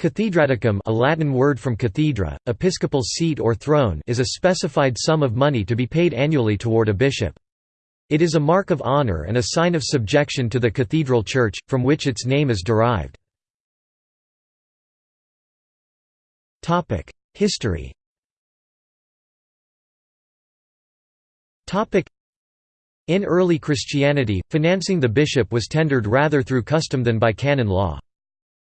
Cathedraticum a Latin word from cathedra, episcopal seat or throne is a specified sum of money to be paid annually toward a bishop. It is a mark of honor and a sign of subjection to the cathedral church, from which its name is derived. History In early Christianity, financing the bishop was tendered rather through custom than by canon law.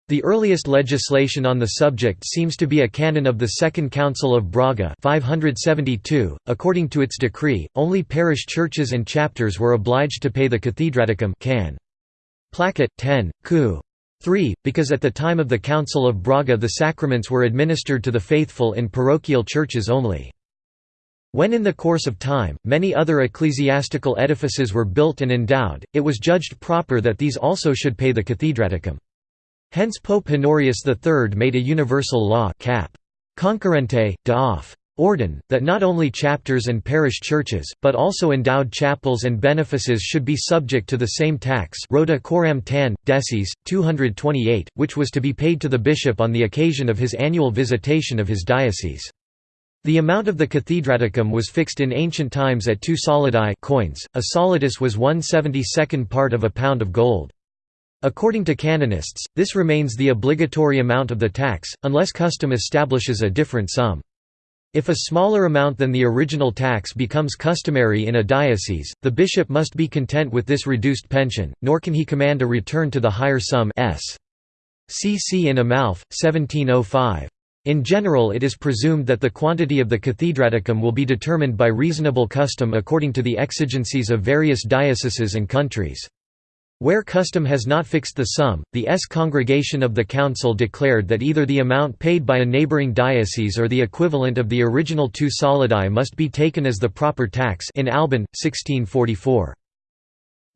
The earliest legislation on the subject seems to be a canon of the Second Council of Braga 572. .According to its decree, only parish churches and chapters were obliged to pay the cathedraticum can. Placet 10, Q. 3, because at the time of the Council of Braga the sacraments were administered to the faithful in parochial churches only. When in the course of time, many other ecclesiastical edifices were built and endowed, it was judged proper that these also should pay the cathedraticum. Hence Pope Honorius III made a universal law cap. Concurrente, de off. Ordin, that not only chapters and parish churches, but also endowed chapels and benefices should be subject to the same tax Rota coram tan, decies, 228, which was to be paid to the bishop on the occasion of his annual visitation of his diocese. The amount of the cathedraticum was fixed in ancient times at two solidi coins, a solidus was one seventy-second part of a pound of gold. According to canonists, this remains the obligatory amount of the tax, unless custom establishes a different sum. If a smaller amount than the original tax becomes customary in a diocese, the bishop must be content with this reduced pension, nor can he command a return to the higher sum s. cc in Amalf, 1705. In general it is presumed that the quantity of the cathedraticum will be determined by reasonable custom according to the exigencies of various dioceses and countries. Where custom has not fixed the sum, the S congregation of the council declared that either the amount paid by a neighboring diocese or the equivalent of the original two solidi must be taken as the proper tax in Alban, 1644.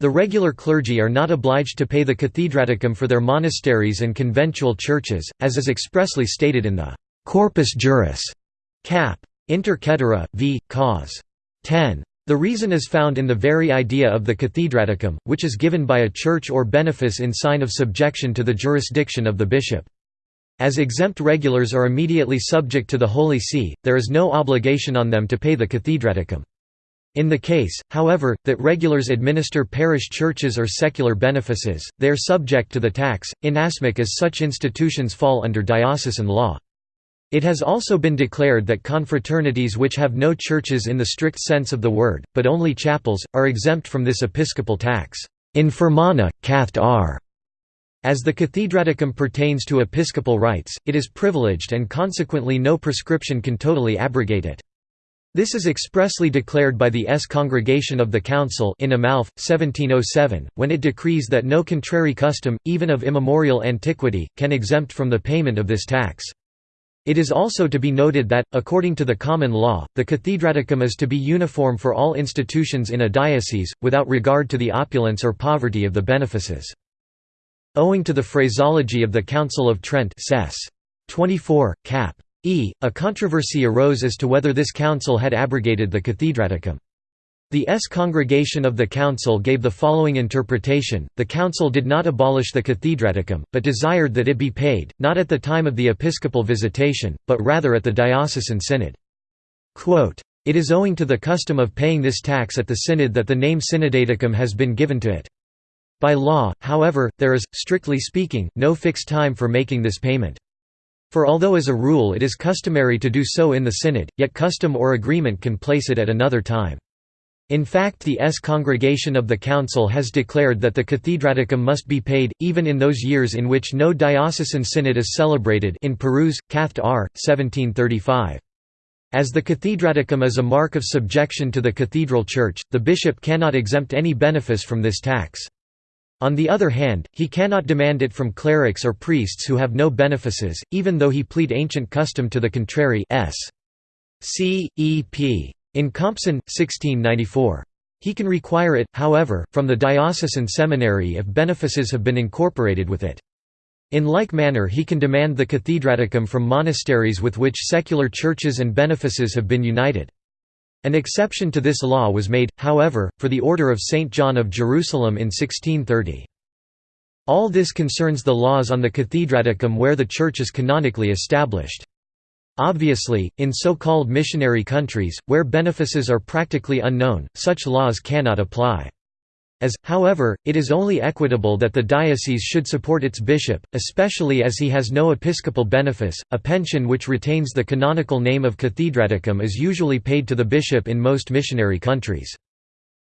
The regular clergy are not obliged to pay the cathedraticum for their monasteries and conventual churches, as is expressly stated in the «Corpus Juris» cap. Inter Caetera, v. Cause. 10. The reason is found in the very idea of the cathedraticum, which is given by a church or benefice in sign of subjection to the jurisdiction of the bishop. As exempt regulars are immediately subject to the Holy See, there is no obligation on them to pay the cathedraticum. In the case, however, that regulars administer parish churches or secular benefices, they are subject to the tax, inasmuch as such institutions fall under diocesan law. It has also been declared that confraternities which have no churches in the strict sense of the word, but only chapels, are exempt from this episcopal tax. Infirmana, cath r. As the cathedraticum pertains to episcopal rights, it is privileged and consequently no prescription can totally abrogate it. This is expressly declared by the S. Congregation of the Council in Amalf, 1707, when it decrees that no contrary custom, even of immemorial antiquity, can exempt from the payment of this tax. It is also to be noted that, according to the common law, the cathedraticum is to be uniform for all institutions in a diocese, without regard to the opulence or poverty of the benefices. Owing to the phraseology of the Council of Trent 24, cap. E, a controversy arose as to whether this council had abrogated the cathedraticum. The S congregation of the council gave the following interpretation, the council did not abolish the cathedraticum, but desired that it be paid, not at the time of the episcopal visitation, but rather at the diocesan synod. Quote, it is owing to the custom of paying this tax at the synod that the name synodaticum has been given to it. By law, however, there is, strictly speaking, no fixed time for making this payment. For although as a rule it is customary to do so in the synod, yet custom or agreement can place it at another time. In fact the S congregation of the Council has declared that the cathedraticum must be paid, even in those years in which no diocesan synod is celebrated in Peruse, Cath. R. 1735. As the cathedraticum is a mark of subjection to the cathedral church, the bishop cannot exempt any benefice from this tax. On the other hand, he cannot demand it from clerics or priests who have no benefices, even though he plead ancient custom to the contrary s. C. E. P. In Compson, 1694. He can require it, however, from the diocesan seminary if benefices have been incorporated with it. In like manner he can demand the cathedraticum from monasteries with which secular churches and benefices have been united. An exception to this law was made, however, for the Order of St. John of Jerusalem in 1630. All this concerns the laws on the cathedraticum where the church is canonically established. Obviously, in so-called missionary countries, where benefices are practically unknown, such laws cannot apply. As, however, it is only equitable that the diocese should support its bishop, especially as he has no episcopal benefice. A pension which retains the canonical name of cathedraticum is usually paid to the bishop in most missionary countries.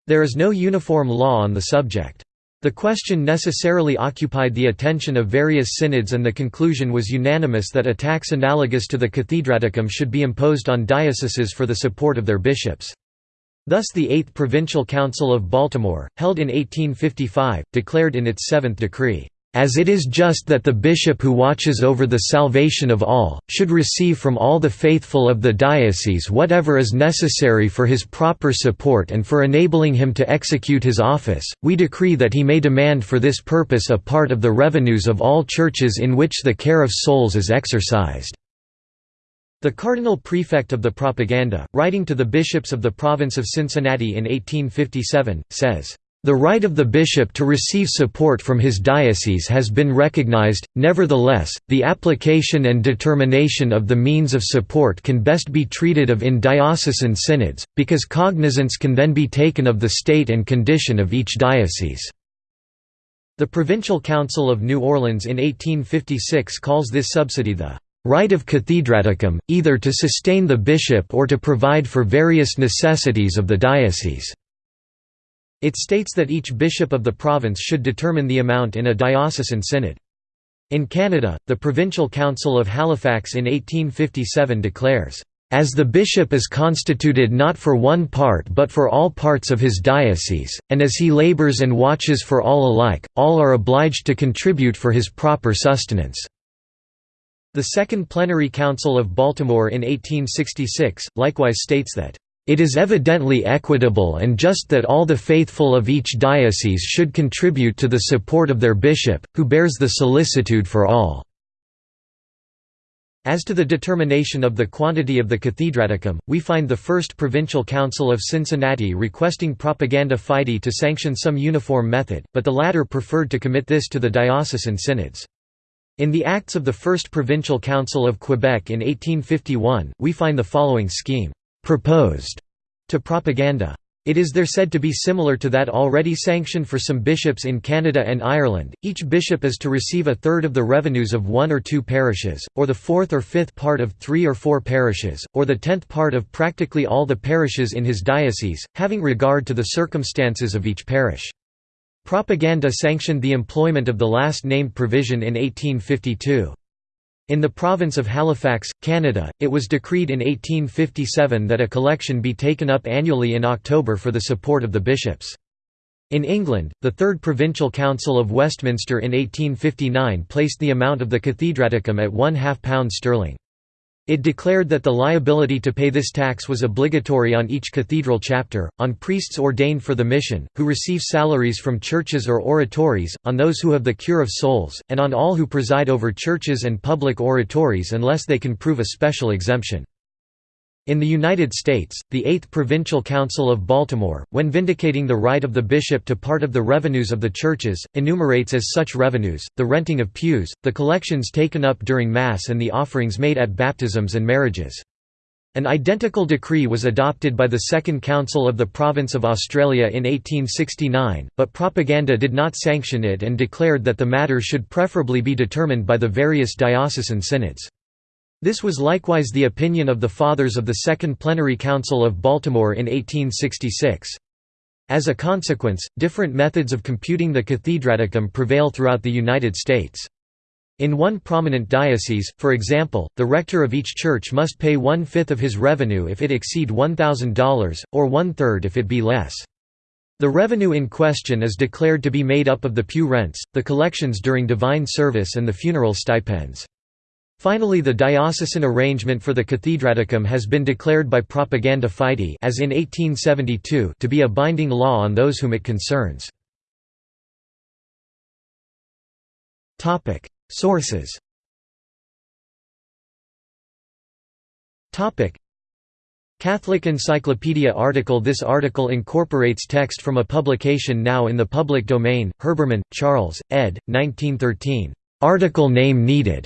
There is no uniform law on the subject. The question necessarily occupied the attention of various synods and the conclusion was unanimous that a tax analogous to the cathedraticum should be imposed on dioceses for the support of their bishops. Thus the Eighth Provincial Council of Baltimore, held in 1855, declared in its seventh decree, as it is just that the bishop who watches over the salvation of all, should receive from all the faithful of the diocese whatever is necessary for his proper support and for enabling him to execute his office, we decree that he may demand for this purpose a part of the revenues of all churches in which the care of souls is exercised." The cardinal prefect of the propaganda, writing to the bishops of the province of Cincinnati in 1857, says, the right of the bishop to receive support from his diocese has been recognized, nevertheless, the application and determination of the means of support can best be treated of in diocesan synods, because cognizance can then be taken of the state and condition of each diocese. The Provincial Council of New Orleans in 1856 calls this subsidy the right of cathedraticum, either to sustain the bishop or to provide for various necessities of the diocese. It states that each bishop of the province should determine the amount in a diocesan synod. In Canada, the Provincial Council of Halifax in 1857 declares, "...as the bishop is constituted not for one part but for all parts of his diocese, and as he labours and watches for all alike, all are obliged to contribute for his proper sustenance." The Second Plenary Council of Baltimore in 1866, likewise states that it is evidently equitable and just that all the faithful of each diocese should contribute to the support of their bishop, who bears the solicitude for all." As to the determination of the quantity of the cathedraticum, we find the First Provincial Council of Cincinnati requesting Propaganda Fide to sanction some uniform method, but the latter preferred to commit this to the diocesan synods. In the Acts of the First Provincial Council of Quebec in 1851, we find the following scheme proposed to propaganda. It is there said to be similar to that already sanctioned for some bishops in Canada and Ireland. Each bishop is to receive a third of the revenues of one or two parishes, or the fourth or fifth part of three or four parishes, or the tenth part of practically all the parishes in his diocese, having regard to the circumstances of each parish. Propaganda sanctioned the employment of the last named provision in 1852. In the province of Halifax, Canada, it was decreed in 1857 that a collection be taken up annually in October for the support of the bishops. In England, the Third Provincial Council of Westminster in 1859 placed the amount of the cathedraticum at one half pound sterling. It declared that the liability to pay this tax was obligatory on each cathedral chapter, on priests ordained for the mission, who receive salaries from churches or oratories, on those who have the cure of souls, and on all who preside over churches and public oratories unless they can prove a special exemption. In the United States, the Eighth Provincial Council of Baltimore, when vindicating the right of the bishop to part of the revenues of the churches, enumerates as such revenues, the renting of pews, the collections taken up during Mass and the offerings made at baptisms and marriages. An identical decree was adopted by the Second Council of the Province of Australia in 1869, but propaganda did not sanction it and declared that the matter should preferably be determined by the various diocesan synods. This was likewise the opinion of the Fathers of the Second Plenary Council of Baltimore in 1866. As a consequence, different methods of computing the cathedraticum prevail throughout the United States. In one prominent diocese, for example, the rector of each church must pay one-fifth of his revenue if it exceed $1,000, or one-third if it be less. The revenue in question is declared to be made up of the pew rents, the collections during divine service and the funeral stipends. Finally the diocesan arrangement for the cathedraticum has been declared by Propaganda Fide as in 1872 to be a binding law on those whom it concerns. Sources Catholic Encyclopedia article This article incorporates text from a publication now in the public domain, Herbermann, Charles, ed. 1913. Article name needed.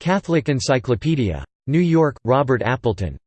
Catholic Encyclopedia. New York, Robert Appleton.